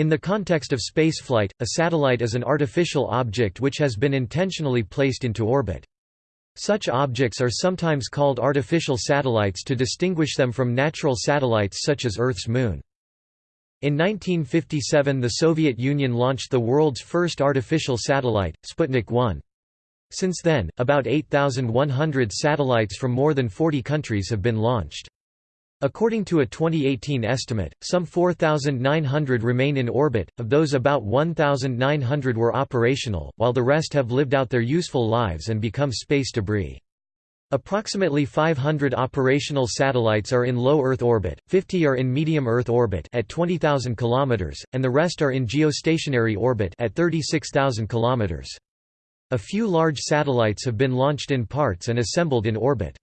In the context of spaceflight, a satellite is an artificial object which has been intentionally placed into orbit. Such objects are sometimes called artificial satellites to distinguish them from natural satellites such as Earth's moon. In 1957 the Soviet Union launched the world's first artificial satellite, Sputnik 1. Since then, about 8,100 satellites from more than 40 countries have been launched. According to a 2018 estimate, some 4,900 remain in orbit, of those about 1,900 were operational, while the rest have lived out their useful lives and become space debris. Approximately 500 operational satellites are in low Earth orbit, 50 are in medium Earth orbit at 20,000 km, and the rest are in geostationary orbit at 36,000 km. A few large satellites have been launched in parts and assembled in orbit.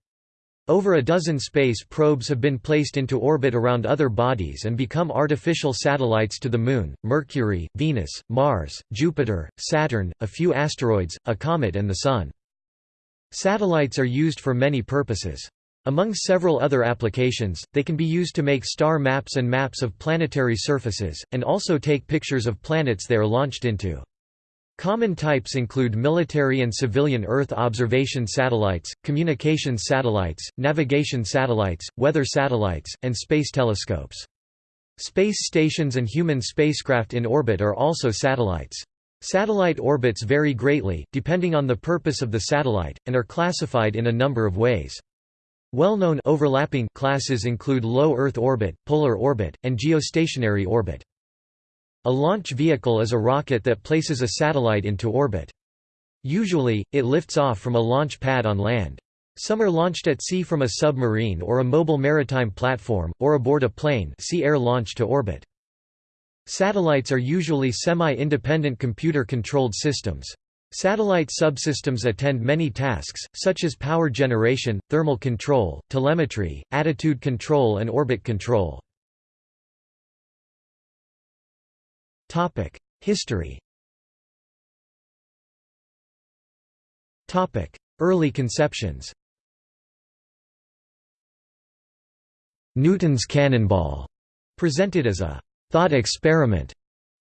Over a dozen space probes have been placed into orbit around other bodies and become artificial satellites to the Moon, Mercury, Venus, Mars, Jupiter, Saturn, a few asteroids, a comet and the Sun. Satellites are used for many purposes. Among several other applications, they can be used to make star maps and maps of planetary surfaces, and also take pictures of planets they are launched into. Common types include military and civilian Earth observation satellites, communications satellites, navigation satellites, weather satellites, and space telescopes. Space stations and human spacecraft in orbit are also satellites. Satellite orbits vary greatly, depending on the purpose of the satellite, and are classified in a number of ways. Well-known overlapping classes include low Earth orbit, polar orbit, and geostationary orbit. A launch vehicle is a rocket that places a satellite into orbit. Usually, it lifts off from a launch pad on land. Some are launched at sea from a submarine or a mobile maritime platform, or aboard a plane see air launch to orbit. Satellites are usually semi-independent computer-controlled systems. Satellite subsystems attend many tasks, such as power generation, thermal control, telemetry, attitude control and orbit control. History. Topic: Early conceptions. Newton's cannonball, presented as a thought experiment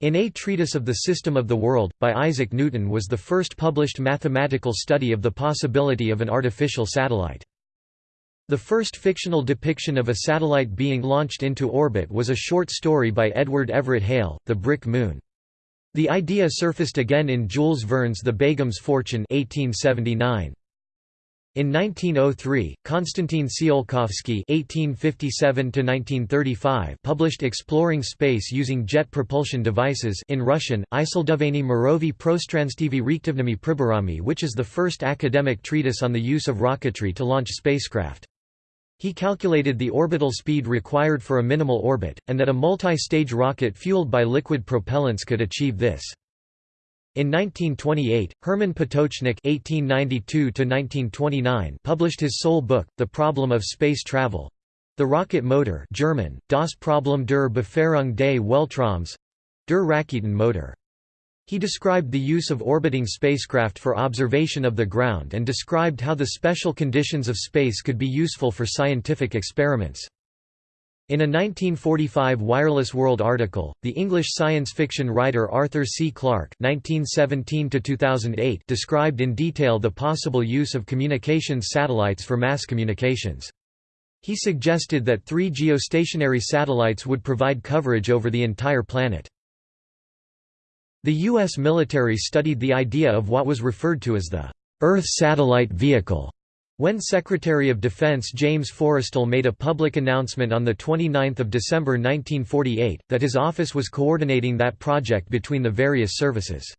in A Treatise of the System of the World, by Isaac Newton was the first published mathematical study of the possibility of an artificial satellite. The first fictional depiction of a satellite being launched into orbit was a short story by Edward Everett Hale, The Brick Moon. The idea surfaced again in Jules Verne's The Begum's Fortune 1879. In 1903, Konstantin Tsiolkovsky (1857–1935) published Exploring Space using jet propulsion devices in Russian, Isildoveni Mirovi Prostranstivi Riktivnimi Priborami, which is the first academic treatise on the use of rocketry to launch spacecraft. He calculated the orbital speed required for a minimal orbit, and that a multi-stage rocket fueled by liquid propellants could achieve this. In 1928, Hermann Potočnik (1892–1929) published his sole book, The Problem of Space Travel. The Rocket Motor German, Das Problem der Befährung des Weltraums, der Raketenmotor. He described the use of orbiting spacecraft for observation of the ground and described how the special conditions of space could be useful for scientific experiments. In a 1945 Wireless World article, the English science fiction writer Arthur C. Clarke (1917–2008) described in detail the possible use of communications satellites for mass communications. He suggested that three geostationary satellites would provide coverage over the entire planet. The U.S. military studied the idea of what was referred to as the Earth Satellite Vehicle when Secretary of Defense James Forrestal made a public announcement on 29 December 1948, that his office was coordinating that project between the various services.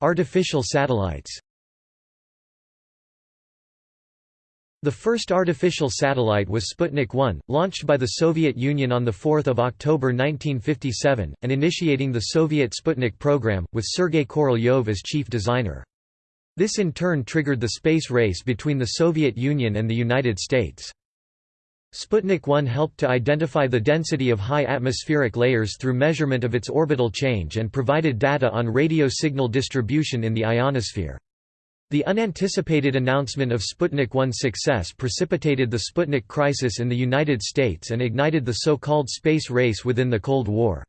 Artificial satellites The first artificial satellite was Sputnik 1, launched by the Soviet Union on 4 October 1957, and initiating the Soviet Sputnik program, with Sergei Korolyov as chief designer. This in turn triggered the space race between the Soviet Union and the United States. Sputnik 1 helped to identify the density of high atmospheric layers through measurement of its orbital change and provided data on radio signal distribution in the ionosphere. The unanticipated announcement of Sputnik 1's success precipitated the Sputnik crisis in the United States and ignited the so-called space race within the Cold War.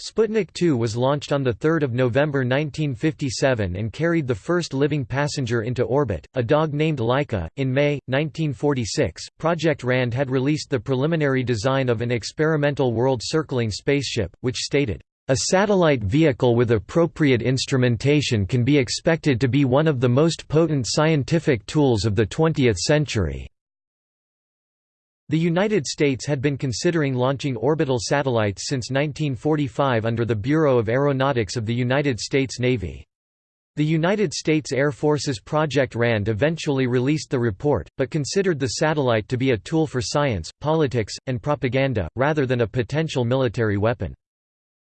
Sputnik 2 was launched on 3 November 1957 and carried the first living passenger into orbit, a dog named Laika. In May, 1946, Project RAND had released the preliminary design of an experimental world-circling spaceship, which stated, a satellite vehicle with appropriate instrumentation can be expected to be one of the most potent scientific tools of the 20th century. The United States had been considering launching orbital satellites since 1945 under the Bureau of Aeronautics of the United States Navy. The United States Air Force's Project RAND eventually released the report, but considered the satellite to be a tool for science, politics, and propaganda, rather than a potential military weapon.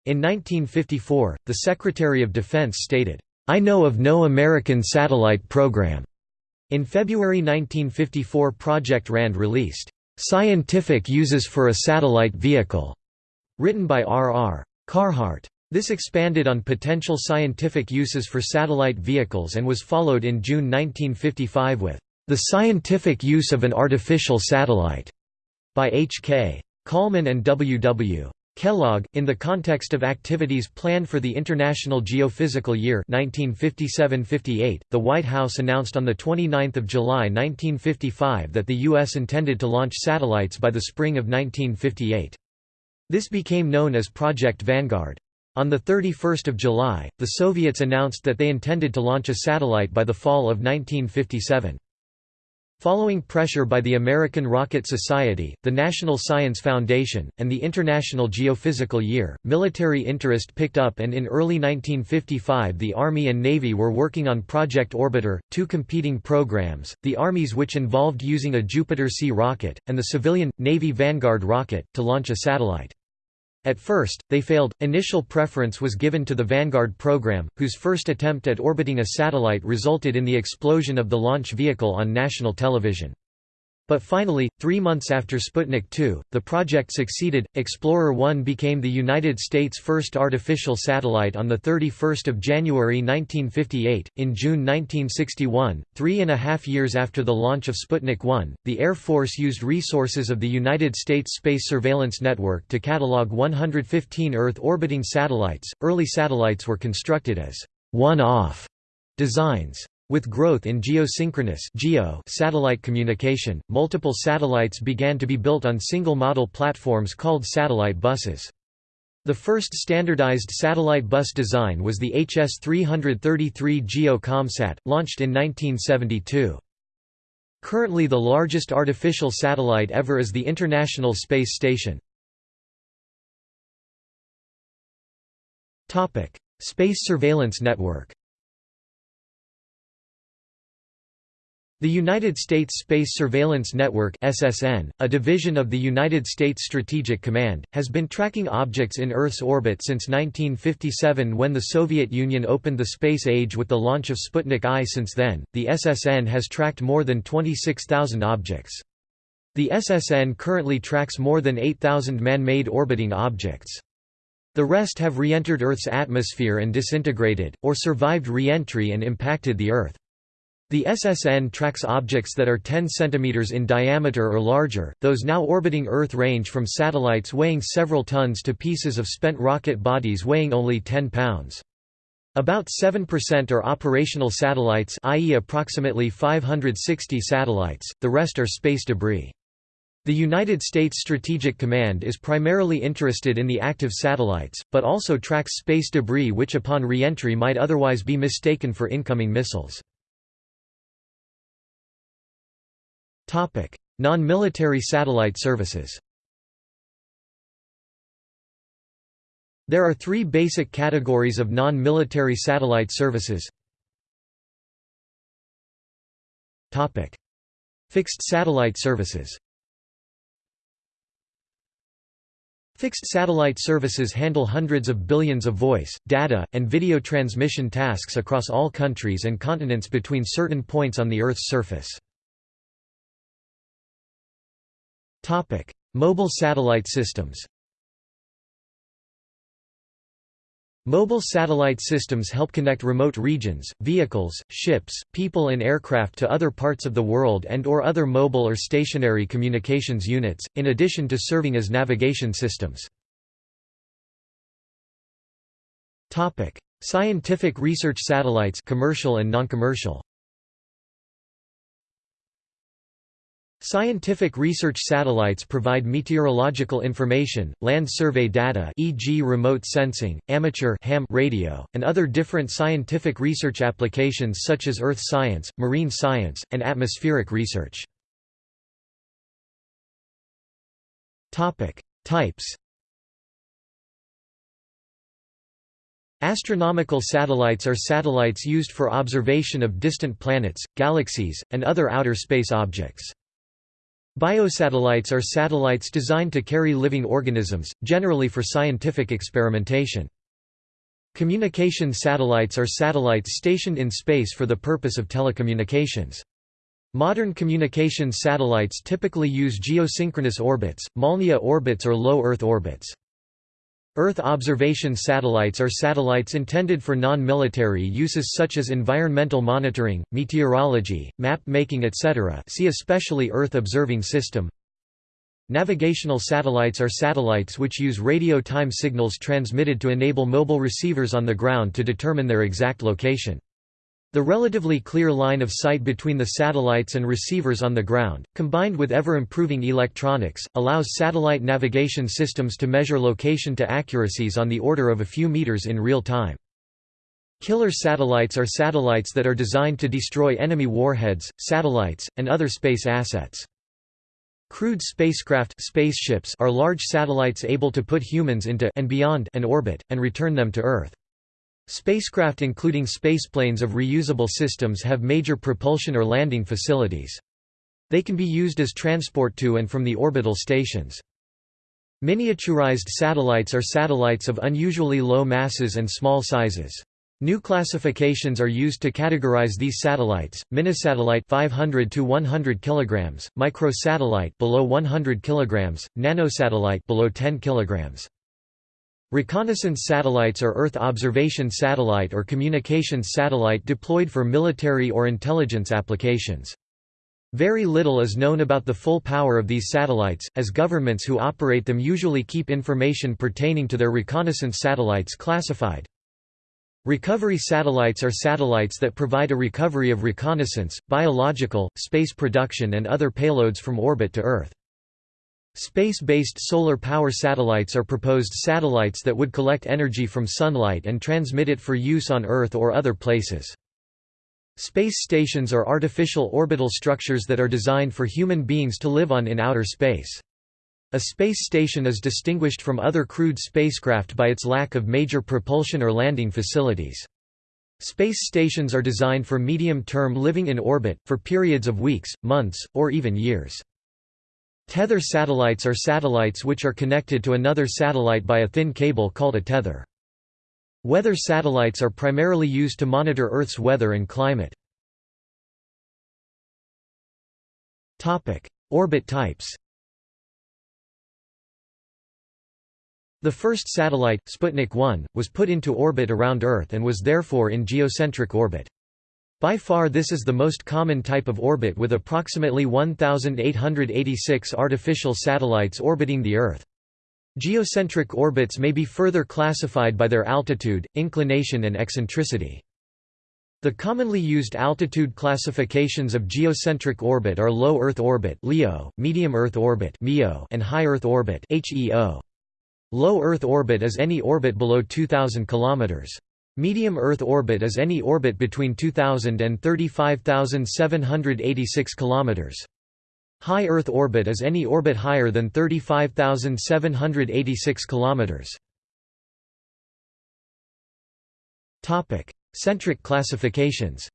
In 1954, the Secretary of Defense stated, "'I know of no American satellite program." In February 1954 Project RAND released, "'Scientific Uses for a Satellite Vehicle' written by R. R. Carhart. This expanded on potential scientific uses for satellite vehicles and was followed in June 1955 with, "'The Scientific Use of an Artificial Satellite' by H. K. Kallman and W. W. Kellogg, in the context of activities planned for the International Geophysical Year 1957–58, the White House announced on 29 July 1955 that the U.S. intended to launch satellites by the spring of 1958. This became known as Project Vanguard. On 31 July, the Soviets announced that they intended to launch a satellite by the fall of 1957. Following pressure by the American Rocket Society, the National Science Foundation, and the International Geophysical Year, military interest picked up and in early 1955 the Army and Navy were working on Project Orbiter, two competing programs, the Army's which involved using a Jupiter-C rocket, and the civilian, Navy Vanguard rocket, to launch a satellite. At first, they failed. Initial preference was given to the Vanguard program, whose first attempt at orbiting a satellite resulted in the explosion of the launch vehicle on national television. But finally, three months after Sputnik 2, the project succeeded. Explorer 1 became the United States' first artificial satellite on 31 January 1958. In June 1961, three and a half years after the launch of Sputnik 1, the Air Force used resources of the United States Space Surveillance Network to catalog 115 Earth orbiting satellites. Early satellites were constructed as one off designs. With growth in geosynchronous geo satellite communication, multiple satellites began to be built on single-model platforms called satellite buses. The first standardized satellite bus design was the HS-333 GEO ComSat, launched in 1972. Currently the largest artificial satellite ever is the International Space Station. Space Surveillance Network The United States Space Surveillance Network SSN, a division of the United States Strategic Command, has been tracking objects in Earth's orbit since 1957 when the Soviet Union opened the space age with the launch of Sputnik I. Since then, the SSN has tracked more than 26,000 objects. The SSN currently tracks more than 8,000 man-made orbiting objects. The rest have re-entered Earth's atmosphere and disintegrated, or survived re-entry and impacted the Earth. The SSN tracks objects that are 10 cm in diameter or larger, those now orbiting Earth range from satellites weighing several tons to pieces of spent rocket bodies weighing only 10 pounds. About 7% are operational satellites i.e. approximately 560 satellites, the rest are space debris. The United States Strategic Command is primarily interested in the active satellites, but also tracks space debris which upon re-entry might otherwise be mistaken for incoming missiles. Non-military satellite services There are three basic categories of non-military satellite services. Fixed satellite services Fixed satellite services handle hundreds of billions of voice, data, and video transmission tasks across all countries and continents between certain points on the Earth's surface. Topic: Mobile satellite systems. Mobile satellite systems help connect remote regions, vehicles, ships, people and aircraft to other parts of the world and or other mobile or stationary communications units, in addition to serving as navigation systems. Scientific research satellites commercial and non-commercial Scientific research satellites provide meteorological information, land survey data e.g. remote sensing, amateur ham radio, and other different scientific research applications such as earth science, marine science, and atmospheric research. Types Astronomical satellites are satellites used for observation of distant planets, galaxies, and other outer space objects. Biosatellites are satellites designed to carry living organisms, generally for scientific experimentation. Communication satellites are satellites stationed in space for the purpose of telecommunications. Modern communications satellites typically use geosynchronous orbits, Molniya orbits or low Earth orbits. Earth observation satellites are satellites intended for non-military uses such as environmental monitoring, meteorology, map-making etc. see especially Earth Observing System. Navigational satellites are satellites which use radio time signals transmitted to enable mobile receivers on the ground to determine their exact location. The relatively clear line of sight between the satellites and receivers on the ground, combined with ever-improving electronics, allows satellite navigation systems to measure location to accuracies on the order of a few meters in real time. Killer satellites are satellites that are designed to destroy enemy warheads, satellites, and other space assets. Crewed spacecraft spaceships are large satellites able to put humans into and beyond an orbit, and return them to Earth. Spacecraft including spaceplanes of reusable systems have major propulsion or landing facilities. They can be used as transport to and from the orbital stations. Miniaturized satellites are satellites of unusually low masses and small sizes. New classifications are used to categorize these satellites: minisatellite 500 to 100 kilograms, microsatellite below 100 kilograms, nanosatellite below 10 kilograms. Reconnaissance satellites are Earth observation satellite or communications satellite deployed for military or intelligence applications. Very little is known about the full power of these satellites, as governments who operate them usually keep information pertaining to their reconnaissance satellites classified. Recovery satellites are satellites that provide a recovery of reconnaissance, biological, space production and other payloads from orbit to Earth. Space-based solar power satellites are proposed satellites that would collect energy from sunlight and transmit it for use on Earth or other places. Space stations are artificial orbital structures that are designed for human beings to live on in outer space. A space station is distinguished from other crewed spacecraft by its lack of major propulsion or landing facilities. Space stations are designed for medium-term living in orbit, for periods of weeks, months, or even years. Tether satellites are satellites which are connected to another satellite by a thin cable called a tether. Weather satellites are primarily used to monitor Earth's weather and climate. Orbit types The first satellite, Sputnik 1, was put into orbit around Earth and was therefore in geocentric orbit. By far this is the most common type of orbit with approximately 1,886 artificial satellites orbiting the Earth. Geocentric orbits may be further classified by their altitude, inclination and eccentricity. The commonly used altitude classifications of geocentric orbit are low Earth orbit (LEO), medium Earth orbit (MEO), and high Earth orbit (HEO). Low Earth orbit is any orbit below 2000 kilometers. Medium Earth orbit is any orbit between 2000 and 35,786 km. High Earth orbit is any orbit higher than 35,786 km. Topic: Centric classifications.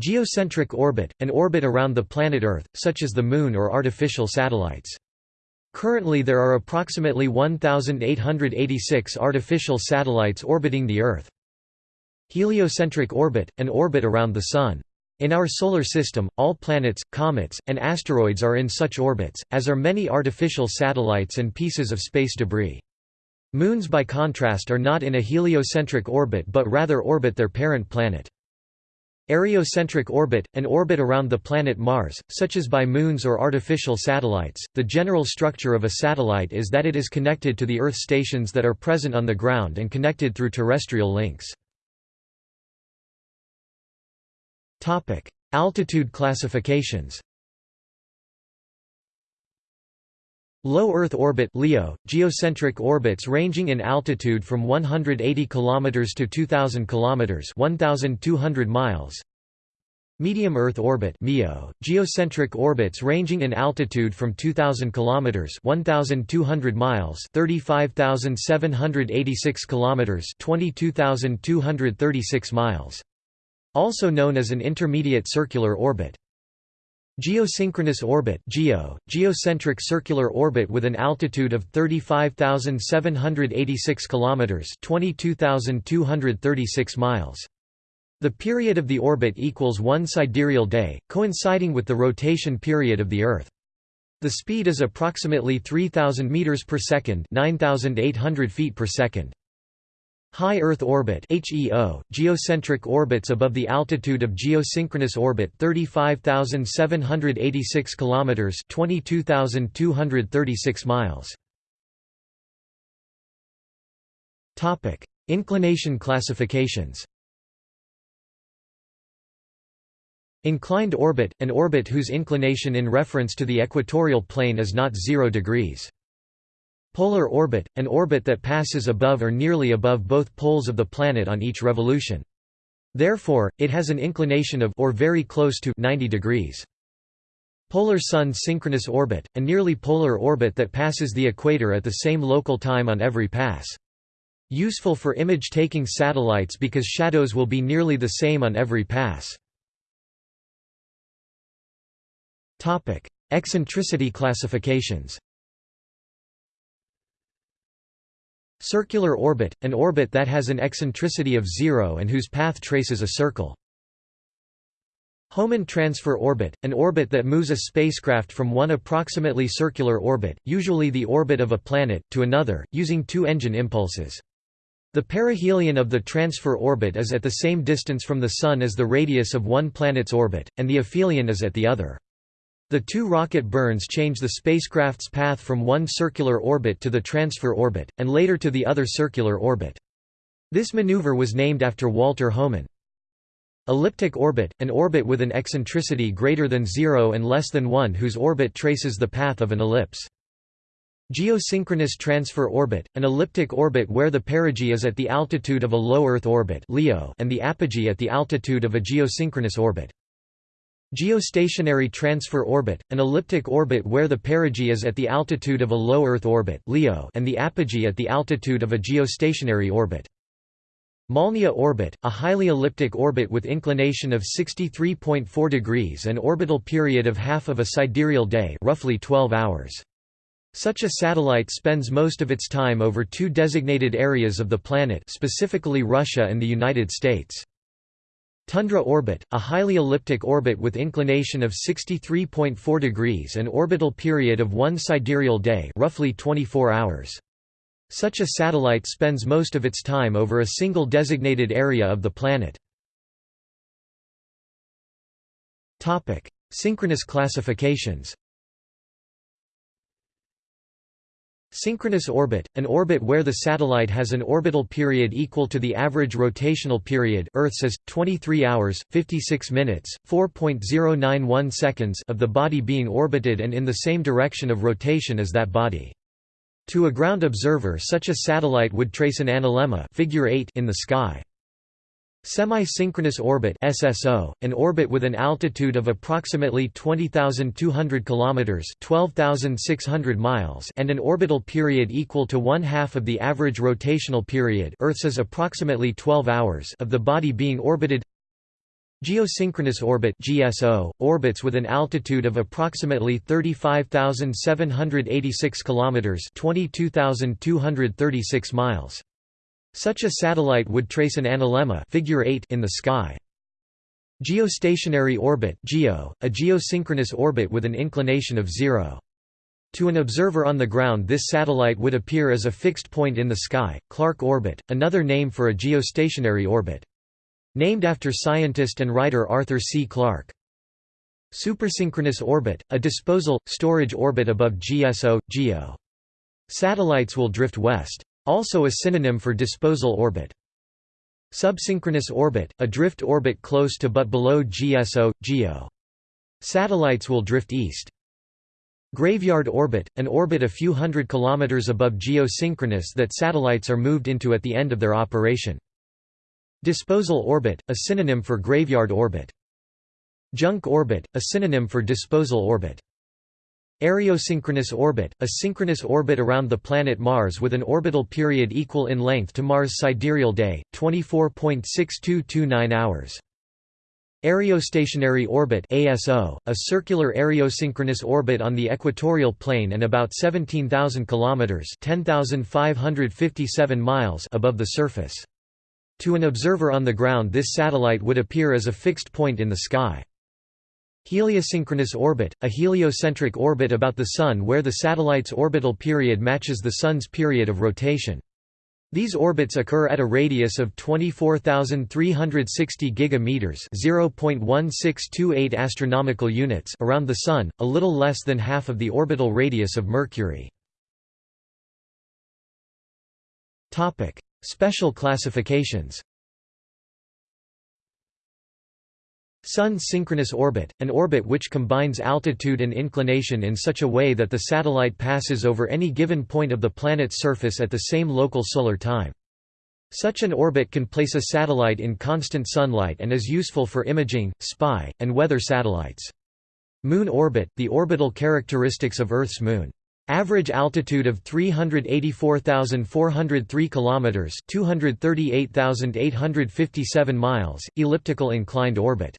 Geocentric orbit, an orbit around the planet Earth, such as the Moon or artificial satellites. Currently there are approximately 1,886 artificial satellites orbiting the Earth. Heliocentric orbit, an orbit around the Sun. In our Solar System, all planets, comets, and asteroids are in such orbits, as are many artificial satellites and pieces of space debris. Moons by contrast are not in a heliocentric orbit but rather orbit their parent planet. Areocentric orbit, an orbit around the planet Mars, such as by moons or artificial satellites. The general structure of a satellite is that it is connected to the Earth stations that are present on the ground and connected through terrestrial links. Topic: Altitude classifications. Low Earth orbit (LEO), geocentric orbits ranging in altitude from 180 km to 2000 km, 1200 miles. Medium Earth orbit (MEO), geocentric orbits ranging in altitude from 2000 km, 1200 miles, 35786 km, 22236 miles. Also known as an intermediate circular orbit. Geosynchronous orbit (GEO), geocentric circular orbit with an altitude of 35,786 kilometers (22,236 miles). The period of the orbit equals one sidereal day, coinciding with the rotation period of the Earth. The speed is approximately 3000 meters per second, 9800 feet per second. High Earth orbit HEO, geocentric orbits above the altitude of geosynchronous orbit 35,786 kilometers, 22,236 miles. Topic: Inclination classifications. Inclined orbit, an orbit whose inclination in reference to the equatorial plane is not 0 degrees. Polar orbit, an orbit that passes above or nearly above both poles of the planet on each revolution. Therefore, it has an inclination of or very close to 90 degrees. Polar Sun synchronous orbit, a nearly polar orbit that passes the equator at the same local time on every pass. Useful for image-taking satellites because shadows will be nearly the same on every pass. Eccentricity classifications Circular orbit, an orbit that has an eccentricity of zero and whose path traces a circle. Hohmann transfer orbit, an orbit that moves a spacecraft from one approximately circular orbit, usually the orbit of a planet, to another, using two engine impulses. The perihelion of the transfer orbit is at the same distance from the Sun as the radius of one planet's orbit, and the aphelion is at the other. The two rocket burns change the spacecraft's path from one circular orbit to the transfer orbit, and later to the other circular orbit. This maneuver was named after Walter Hohmann. Elliptic orbit, an orbit with an eccentricity greater than zero and less than 1 whose orbit traces the path of an ellipse. Geosynchronous transfer orbit, an elliptic orbit where the perigee is at the altitude of a low Earth orbit and the apogee at the altitude of a geosynchronous orbit. Geostationary transfer orbit, an elliptic orbit where the perigee is at the altitude of a low Earth orbit and the apogee at the altitude of a geostationary orbit. Molniya orbit, a highly elliptic orbit with inclination of 63.4 degrees and orbital period of half of a sidereal day, roughly 12 hours. Such a satellite spends most of its time over two designated areas of the planet, specifically Russia and the United States. Tundra orbit, a highly elliptic orbit with inclination of 63.4 degrees and orbital period of one sidereal day roughly 24 hours. Such a satellite spends most of its time over a single designated area of the planet. Synchronous classifications Synchronous orbit, an orbit where the satellite has an orbital period equal to the average rotational period Earth's is, 23 hours, 56 minutes, 4.091 seconds of the body being orbited and in the same direction of rotation as that body. To a ground observer such a satellite would trace an analemma figure 8 in the sky. Semi-synchronous orbit (SSO), an orbit with an altitude of approximately 20,200 kilometers (12,600 miles) and an orbital period equal to one half of the average rotational period Earth's is approximately 12 hours of the body being orbited. Geosynchronous orbit (GSO), orbits with an altitude of approximately 35,786 kilometers (22,236 miles). Such a satellite would trace an analemma figure 8 in the sky. Geostationary orbit (GEO), a geosynchronous orbit with an inclination of 0. To an observer on the ground this satellite would appear as a fixed point in the sky, Clarke orbit, another name for a geostationary orbit. Named after scientist and writer Arthur C. Clarke. Supersynchronous orbit, a disposal, storage orbit above GSO, GEO. Satellites will drift west. Also a synonym for disposal orbit. Subsynchronous orbit, a drift orbit close to but below GSO, GEO. Satellites will drift east. Graveyard orbit, an orbit a few hundred kilometers above geosynchronous that satellites are moved into at the end of their operation. Disposal orbit, a synonym for graveyard orbit. Junk orbit, a synonym for disposal orbit. Areosynchronous orbit, a synchronous orbit around the planet Mars with an orbital period equal in length to Mars' sidereal day, 24.6229 hours. Aerostationary orbit ASO, a circular areosynchronous orbit on the equatorial plane and about 17,000 kilometers (10,557 miles) above the surface. To an observer on the ground this satellite would appear as a fixed point in the sky. Heliosynchronous orbit, a heliocentric orbit about the Sun where the satellite's orbital period matches the Sun's period of rotation. These orbits occur at a radius of 24,360 gigameters (0.1628 astronomical units) around the Sun, a little less than half of the orbital radius of Mercury. Topic: Special classifications. Sun synchronous orbit, an orbit which combines altitude and inclination in such a way that the satellite passes over any given point of the planet's surface at the same local solar time. Such an orbit can place a satellite in constant sunlight and is useful for imaging, spy, and weather satellites. Moon orbit, the orbital characteristics of Earth's moon. Average altitude of 384,403 kilometers, 238,857 miles, elliptical inclined orbit.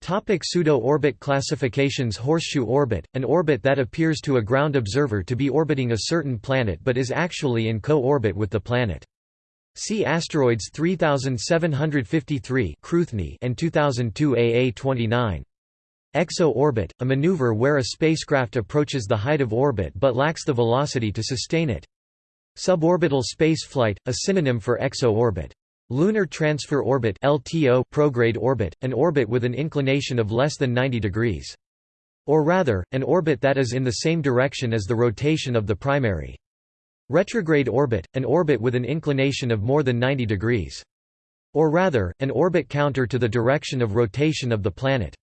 Topic Pseudo-orbit classifications Horseshoe orbit, an orbit that appears to a ground observer to be orbiting a certain planet but is actually in co-orbit with the planet. See asteroids 3753 and 2002 AA29. Exo-orbit, a maneuver where a spacecraft approaches the height of orbit but lacks the velocity to sustain it. Suborbital spaceflight, a synonym for exo-orbit. Lunar Transfer Orbit (LTO) prograde orbit, an orbit with an inclination of less than 90 degrees. Or rather, an orbit that is in the same direction as the rotation of the primary. Retrograde orbit, an orbit with an inclination of more than 90 degrees. Or rather, an orbit counter to the direction of rotation of the planet.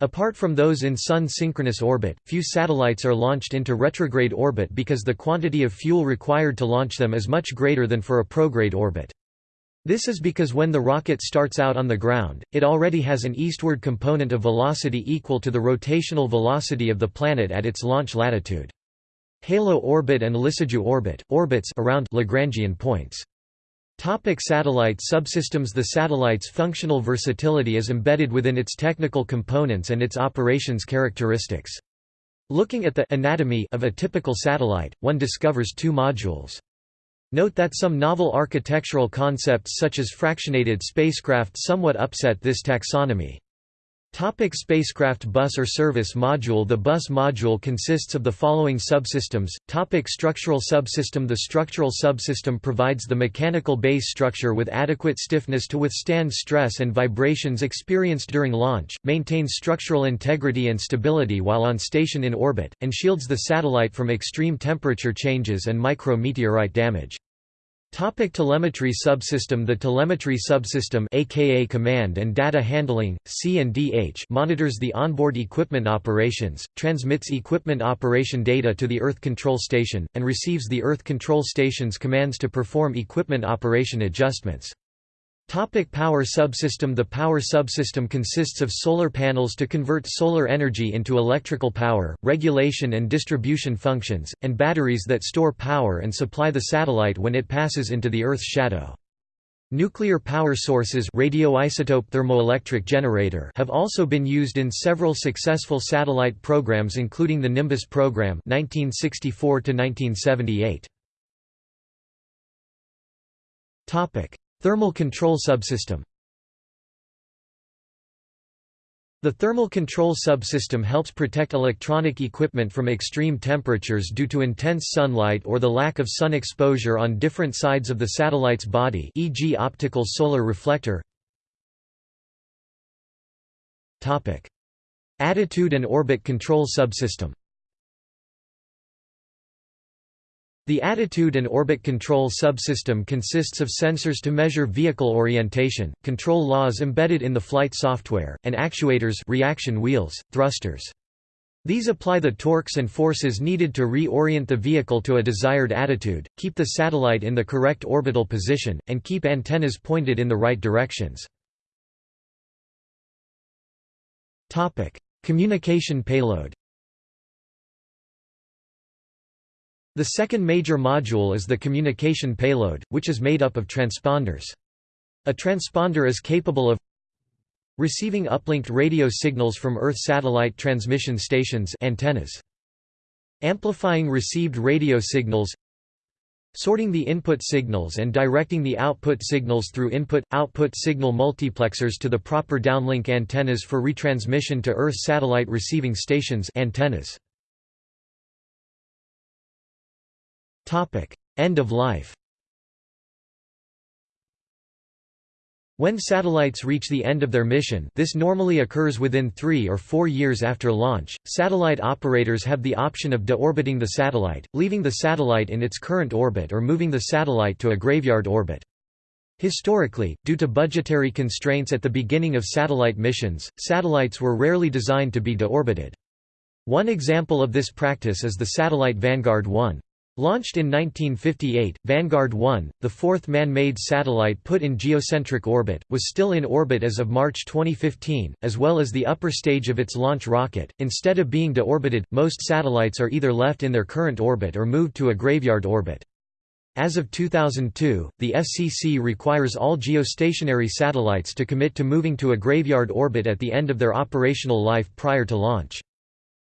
Apart from those in Sun synchronous orbit, few satellites are launched into retrograde orbit because the quantity of fuel required to launch them is much greater than for a prograde orbit. This is because when the rocket starts out on the ground, it already has an eastward component of velocity equal to the rotational velocity of the planet at its launch latitude. Halo orbit and Lissajous orbit, orbits around Lagrangian points. Topic satellite subsystems The satellite's functional versatility is embedded within its technical components and its operations characteristics. Looking at the anatomy of a typical satellite, one discovers two modules. Note that some novel architectural concepts such as fractionated spacecraft somewhat upset this taxonomy. Topic spacecraft bus or service module The bus module consists of the following subsystems. Topic structural subsystem The structural subsystem provides the mechanical base structure with adequate stiffness to withstand stress and vibrations experienced during launch, maintains structural integrity and stability while on station in orbit, and shields the satellite from extreme temperature changes and micro-meteorite damage. Topic telemetry subsystem The telemetry subsystem aka command and data handling C&DH monitors the onboard equipment operations, transmits equipment operation data to the Earth Control Station, and receives the Earth Control Station's commands to perform equipment operation adjustments. Topic power subsystem The power subsystem consists of solar panels to convert solar energy into electrical power, regulation and distribution functions, and batteries that store power and supply the satellite when it passes into the Earth's shadow. Nuclear power sources radioisotope thermoelectric generator have also been used in several successful satellite programs including the Nimbus program 1964 1978. Topic: Thermal control subsystem. The thermal control subsystem helps protect electronic equipment from extreme temperatures due to intense sunlight or the lack of sun exposure on different sides of the satellite's body e.g. optical solar reflector. Attitude and orbit control subsystem The attitude and orbit control subsystem consists of sensors to measure vehicle orientation, control laws embedded in the flight software, and actuators reaction wheels, thrusters. These apply the torques and forces needed to reorient the vehicle to a desired attitude, keep the satellite in the correct orbital position, and keep antennas pointed in the right directions. Communication payload The second major module is the communication payload, which is made up of transponders. A transponder is capable of receiving uplinked radio signals from Earth satellite transmission stations antennas, amplifying received radio signals, sorting the input signals and directing the output signals through input-output signal multiplexers to the proper downlink antennas for retransmission to Earth satellite receiving stations antennas. End of life When satellites reach the end of their mission this normally occurs within three or four years after launch, satellite operators have the option of deorbiting the satellite, leaving the satellite in its current orbit or moving the satellite to a graveyard orbit. Historically, due to budgetary constraints at the beginning of satellite missions, satellites were rarely designed to be deorbited. One example of this practice is the satellite Vanguard 1. Launched in 1958, Vanguard 1, the fourth man-made satellite put in geocentric orbit, was still in orbit as of March 2015, as well as the upper stage of its launch rocket. Instead of being deorbited, most satellites are either left in their current orbit or moved to a graveyard orbit. As of 2002, the FCC requires all geostationary satellites to commit to moving to a graveyard orbit at the end of their operational life prior to launch.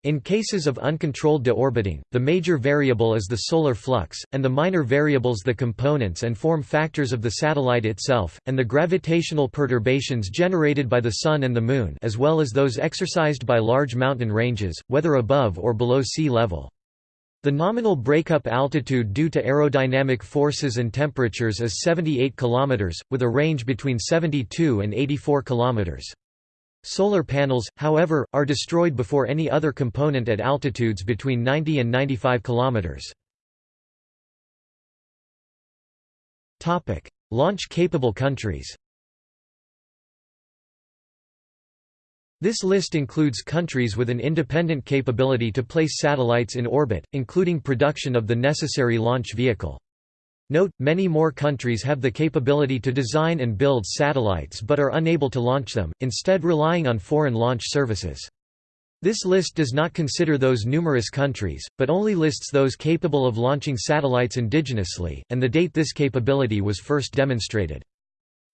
In cases of uncontrolled deorbiting, the major variable is the solar flux, and the minor variables the components and form factors of the satellite itself, and the gravitational perturbations generated by the Sun and the Moon as well as those exercised by large mountain ranges, whether above or below sea level. The nominal breakup altitude due to aerodynamic forces and temperatures is 78 km, with a range between 72 and 84 km. Solar panels, however, are destroyed before any other component at altitudes between 90 and 95 km. Launch-capable countries This list includes countries with an independent capability to place satellites in orbit, including production of the necessary launch vehicle. Note, many more countries have the capability to design and build satellites but are unable to launch them, instead relying on foreign launch services. This list does not consider those numerous countries, but only lists those capable of launching satellites indigenously, and the date this capability was first demonstrated.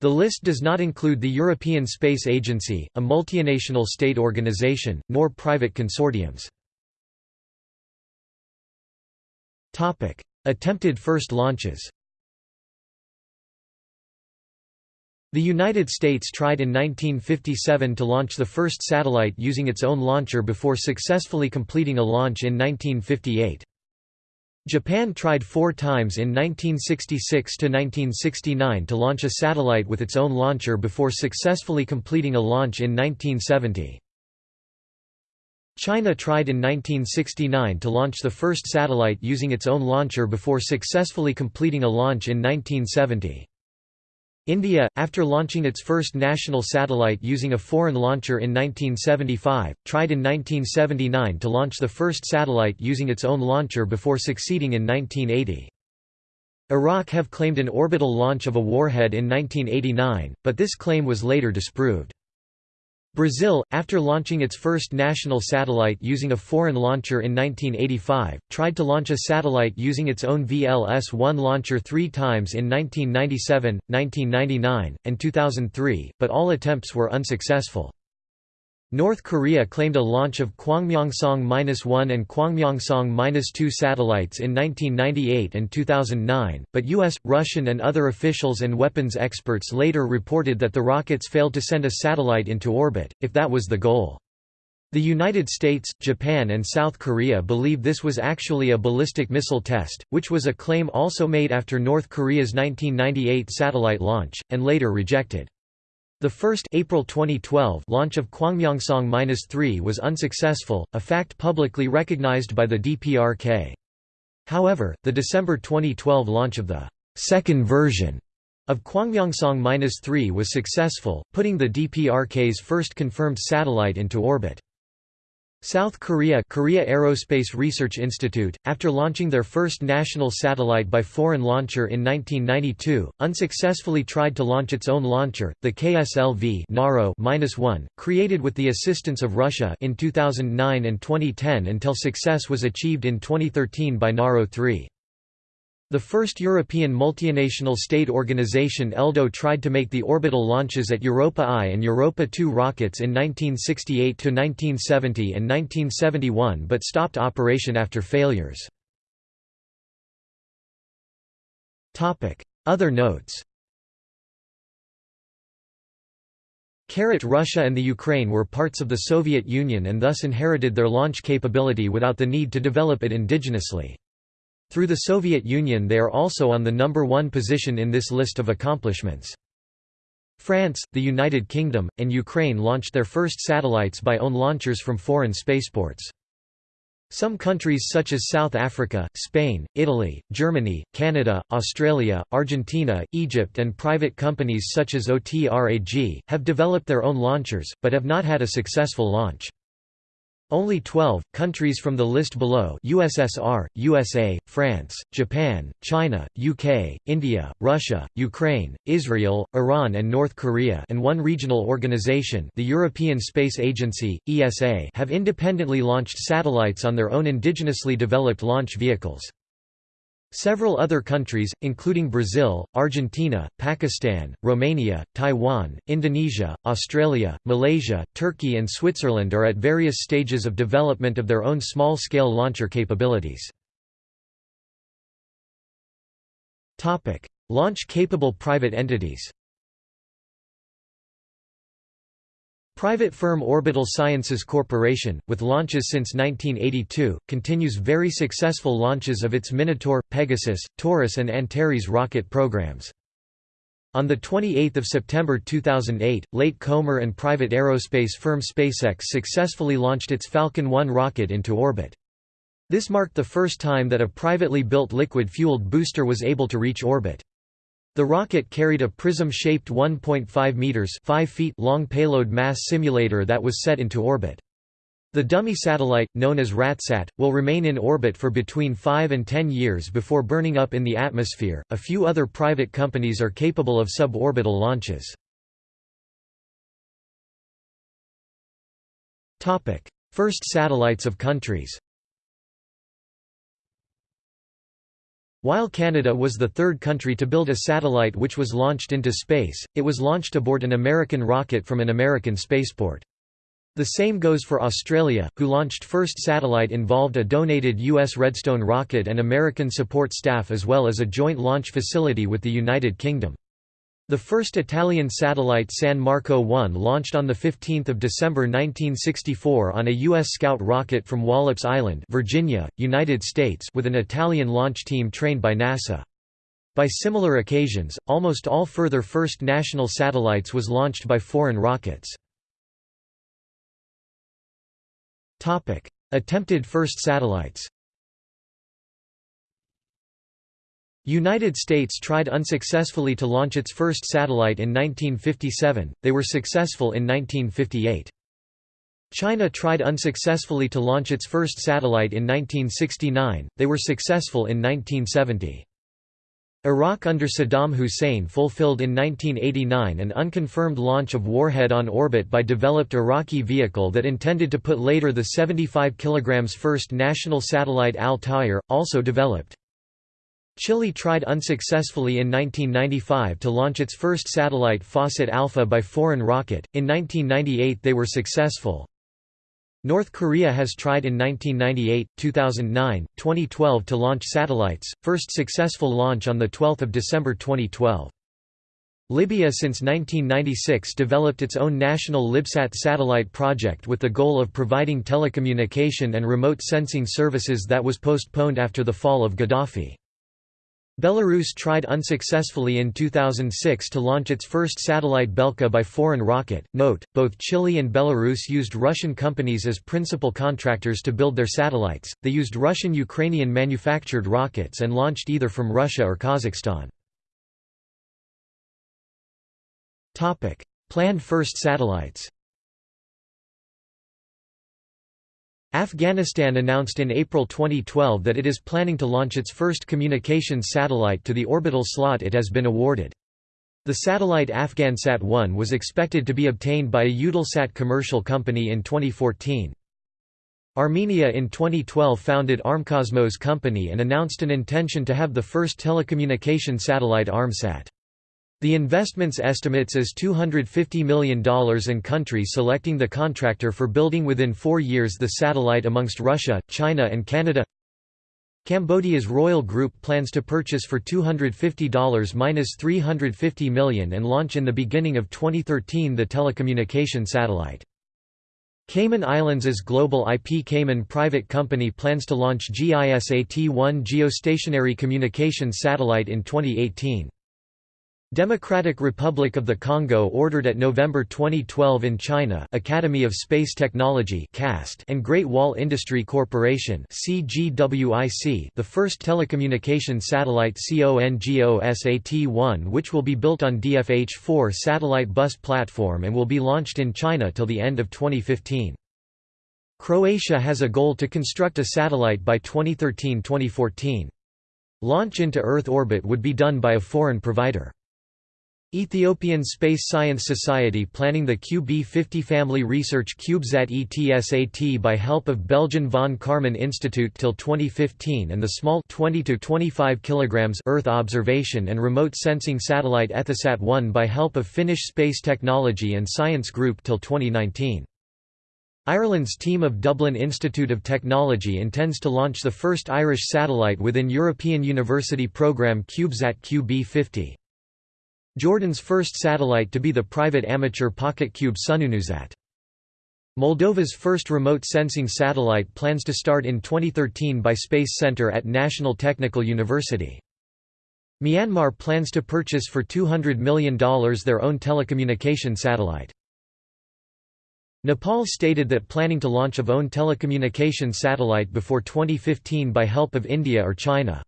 The list does not include the European Space Agency, a multinational state organization, nor private consortiums. Attempted first launches The United States tried in 1957 to launch the first satellite using its own launcher before successfully completing a launch in 1958. Japan tried four times in 1966–1969 to launch a satellite with its own launcher before successfully completing a launch in 1970. China tried in 1969 to launch the first satellite using its own launcher before successfully completing a launch in 1970. India, after launching its first national satellite using a foreign launcher in 1975, tried in 1979 to launch the first satellite using its own launcher before succeeding in 1980. Iraq have claimed an orbital launch of a warhead in 1989, but this claim was later disproved. Brazil, after launching its first national satellite using a foreign launcher in 1985, tried to launch a satellite using its own VLS-1 launcher three times in 1997, 1999, and 2003, but all attempts were unsuccessful. North Korea claimed a launch of Kwangmyongsong-1 and Kwangmyongsong-2 satellites in 1998 and 2009, but US, Russian and other officials and weapons experts later reported that the rockets failed to send a satellite into orbit, if that was the goal. The United States, Japan and South Korea believe this was actually a ballistic missile test, which was a claim also made after North Korea's 1998 satellite launch, and later rejected. The first April 2012 launch of Kwangmyongsong-3 was unsuccessful, a fact publicly recognized by the DPRK. However, the December 2012 launch of the second version of Kwangmyongsong-3 was successful, putting the DPRK's first confirmed satellite into orbit. South Korea Korea Aerospace Research Institute, after launching their first national satellite by foreign launcher in 1992, unsuccessfully tried to launch its own launcher, the KSLV Naro-1, created with the assistance of Russia in 2009 and 2010 until success was achieved in 2013 by Naro 3. The first European multinational state organization ELDO tried to make the orbital launches at Europa I and Europa II rockets in 1968 to 1970 and 1971 but stopped operation after failures. Other notes Carrot Russia and the Ukraine were parts of the Soviet Union and thus inherited their launch capability without the need to develop it indigenously. Through the Soviet Union they are also on the number one position in this list of accomplishments. France, the United Kingdom, and Ukraine launched their first satellites by own launchers from foreign spaceports. Some countries such as South Africa, Spain, Italy, Germany, Canada, Australia, Argentina, Egypt and private companies such as OTRAG, have developed their own launchers, but have not had a successful launch. Only 12, countries from the list below USSR, USA, France, Japan, China, UK, India, Russia, Ukraine, Israel, Iran and North Korea and one regional organization the European Space Agency, ESA have independently launched satellites on their own indigenously developed launch vehicles. Several other countries, including Brazil, Argentina, Pakistan, Romania, Taiwan, Indonesia, Australia, Malaysia, Turkey and Switzerland are at various stages of development of their own small-scale launcher capabilities. Launch-capable private entities Private firm Orbital Sciences Corporation, with launches since 1982, continues very successful launches of its Minotaur, Pegasus, Taurus and Antares rocket programs. On 28 September 2008, Late Comer and private aerospace firm SpaceX successfully launched its Falcon 1 rocket into orbit. This marked the first time that a privately built liquid-fueled booster was able to reach orbit. The rocket carried a prism-shaped 1.5 meters 5 feet long payload mass simulator that was set into orbit. The dummy satellite, known as RATSAT, will remain in orbit for between 5 and 10 years before burning up in the atmosphere. A few other private companies are capable of suborbital launches. Topic: First satellites of countries. While Canada was the third country to build a satellite which was launched into space, it was launched aboard an American rocket from an American spaceport. The same goes for Australia, who launched first satellite involved a donated U.S. Redstone rocket and American support staff as well as a joint launch facility with the United Kingdom. The first Italian satellite San Marco 1 launched on 15 December 1964 on a U.S. Scout rocket from Wallops Island Virginia, United States with an Italian launch team trained by NASA. By similar occasions, almost all further first national satellites was launched by foreign rockets. Attempted first satellites United States tried unsuccessfully to launch its first satellite in 1957, they were successful in 1958. China tried unsuccessfully to launch its first satellite in 1969, they were successful in 1970. Iraq under Saddam Hussein fulfilled in 1989 an unconfirmed launch of Warhead on orbit by developed Iraqi vehicle that intended to put later the 75 kg first national satellite Al-Tayr, also developed. Chile tried unsuccessfully in 1995 to launch its first satellite FASat Alpha by foreign rocket, in 1998 they were successful. North Korea has tried in 1998, 2009, 2012 to launch satellites, first successful launch on 12 December 2012. Libya since 1996 developed its own national Libsat satellite project with the goal of providing telecommunication and remote sensing services that was postponed after the fall of Gaddafi. Belarus tried unsuccessfully in 2006 to launch its first satellite Belka by foreign rocket. Note, both Chile and Belarus used Russian companies as principal contractors to build their satellites, they used Russian Ukrainian manufactured rockets and launched either from Russia or Kazakhstan. Planned first satellites Afghanistan announced in April 2012 that it is planning to launch its first communications satellite to the orbital slot it has been awarded. The satellite Afghansat-1 was expected to be obtained by a Eutelsat commercial company in 2014. Armenia in 2012 founded Armcosmos company and announced an intention to have the first telecommunication satellite Armsat. The investment's estimates as $250 million and country selecting the contractor for building within four years the satellite amongst Russia, China and Canada Cambodia's Royal Group plans to purchase for $250 minus $350 million and launch in the beginning of 2013 the telecommunication satellite. Cayman Islands' global IP Cayman private company plans to launch GISAT-1 geostationary communications satellite in 2018. Democratic Republic of the Congo ordered at November 2012 in China Academy of Space Technology and Great Wall Industry Corporation the first telecommunication satellite CONGOSAT-1 which will be built on DFH-4 satellite bus platform and will be launched in China till the end of 2015. Croatia has a goal to construct a satellite by 2013–2014. Launch into Earth orbit would be done by a foreign provider. Ethiopian Space Science Society planning the QB50 family research CubeSat ETSAT by help of Belgian von Karman Institute till 2015 and the small 20 to 25 kilograms Earth observation and remote sensing satellite Ethosat-1 by help of Finnish Space Technology and Science Group till 2019. Ireland's team of Dublin Institute of Technology intends to launch the first Irish satellite within European University programme CubeSat QB50. Jordan's first satellite to be the private amateur PocketQube SunewnewSat. Moldova's first remote sensing satellite plans to start in 2013 by Space Center at National Technical University. Myanmar plans to purchase for $200 million their own telecommunication satellite. Nepal stated that planning to launch of own telecommunication satellite before 2015 by help of India or China.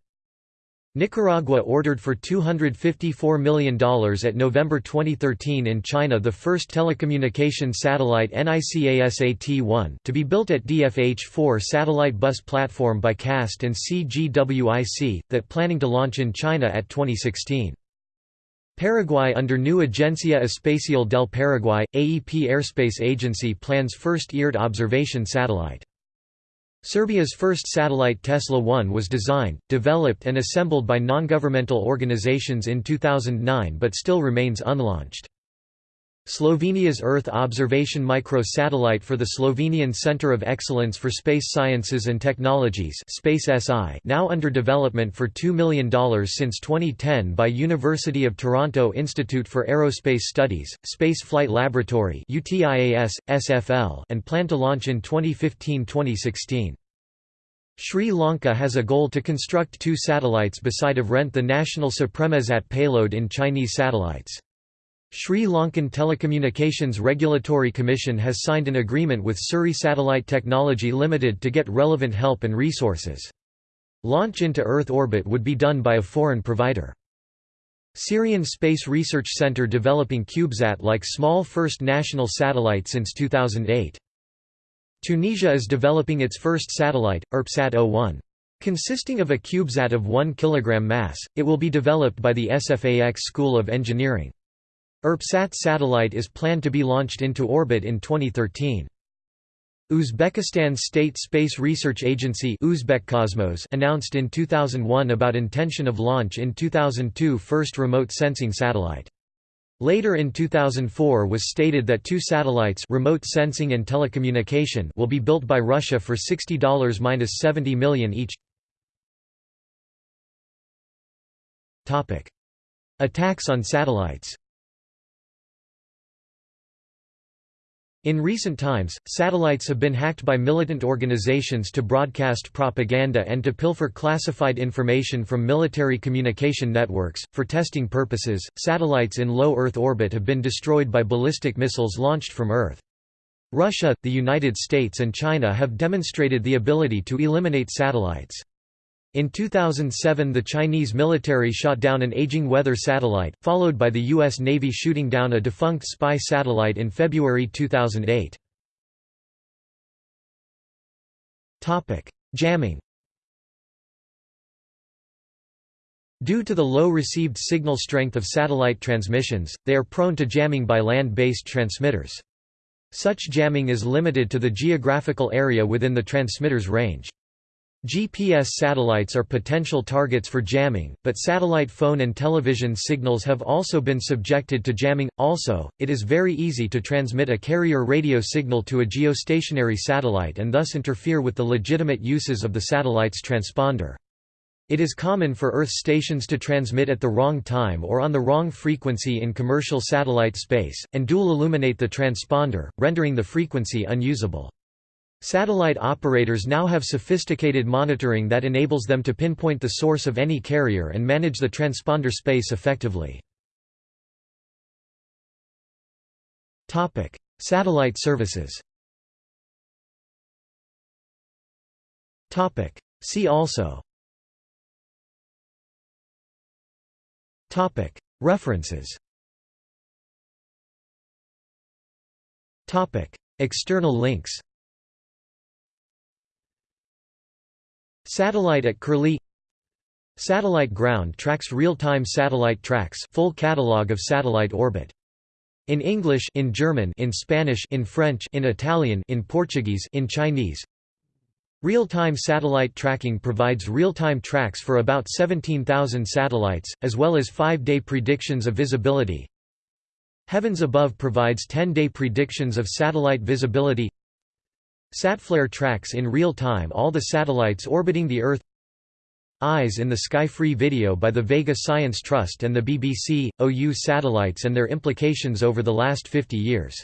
Nicaragua ordered for $254 million at November 2013 in China the first telecommunication satellite NICASAT-1 to be built at DFH-4 satellite bus platform by CAST and CGWIC, that planning to launch in China at 2016. Paraguay under new Agencia Espacial del Paraguay, AEP Airspace Agency plans first eared observation satellite. Serbia's first satellite Tesla 1 was designed, developed and assembled by non-governmental organizations in 2009 but still remains unlaunched. Slovenia's Earth observation micro-satellite for the Slovenian Centre of Excellence for Space Sciences and Technologies Space SI now under development for $2 million since 2010 by University of Toronto Institute for Aerospace Studies, Space Flight Laboratory UTIAS, SFL and plan to launch in 2015-2016. Sri Lanka has a goal to construct two satellites beside of rent the national SupremeSAT payload in Chinese satellites. Sri Lankan Telecommunications Regulatory Commission has signed an agreement with Surrey Satellite Technology Limited to get relevant help and resources. Launch into Earth orbit would be done by a foreign provider. Syrian Space Research Center developing CubeSat-like small first national satellite since 2008. Tunisia is developing its first satellite, ERPSAT-01. Consisting of a CubeSat of 1 kg mass, it will be developed by the SFAX School of Engineering. ERPSAT satellite is planned to be launched into orbit in 2013. Uzbekistan's State Space Research Agency Uzbekcosmos announced in 2001 about intention of launch in 2002 first remote sensing satellite. Later in 2004 was stated that two satellites remote sensing and telecommunication will be built by Russia for $60–70 million each. Attacks on satellites In recent times, satellites have been hacked by militant organizations to broadcast propaganda and to pilfer classified information from military communication networks. For testing purposes, satellites in low Earth orbit have been destroyed by ballistic missiles launched from Earth. Russia, the United States, and China have demonstrated the ability to eliminate satellites. In 2007 the Chinese military shot down an aging weather satellite, followed by the U.S. Navy shooting down a defunct spy satellite in February 2008. Jamming Due to the low received signal strength of satellite transmissions, they are prone to jamming by land-based transmitters. Such jamming is limited to the geographical area within the transmitter's range. GPS satellites are potential targets for jamming, but satellite phone and television signals have also been subjected to jamming. Also, it is very easy to transmit a carrier radio signal to a geostationary satellite and thus interfere with the legitimate uses of the satellite's transponder. It is common for Earth stations to transmit at the wrong time or on the wrong frequency in commercial satellite space, and dual illuminate the transponder, rendering the frequency unusable. Satellite operators now have sophisticated monitoring that enables them to pinpoint the source of any carrier and manage the transponder space effectively. Satellite services See also References External links Satellite at Curlie Satellite ground tracks real-time satellite tracks full catalog of satellite orbit. In English in German in Spanish in French in Italian in Portuguese in Chinese Real-time satellite tracking provides real-time tracks for about 17,000 satellites, as well as 5-day predictions of visibility. Heavens Above provides 10-day predictions of satellite visibility Satflare tracks in real time all the satellites orbiting the Earth Eyes in the Sky free video by the Vega Science Trust and the BBC, OU satellites and their implications over the last 50 years